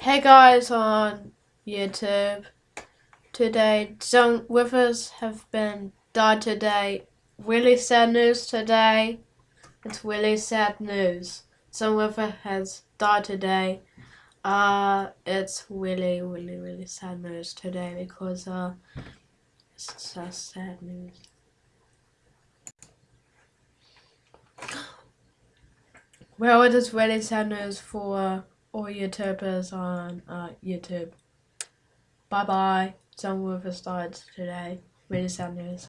Hey guys on YouTube. Today, some withers have been died today. Really sad news today. It's really sad news. Some wither has died today. Uh, it's really, really, really sad news today because uh, it's just sad news. Well, it is really sad news for all YouTubers on uh, YouTube. Bye bye. Some of us died today. Really sad news.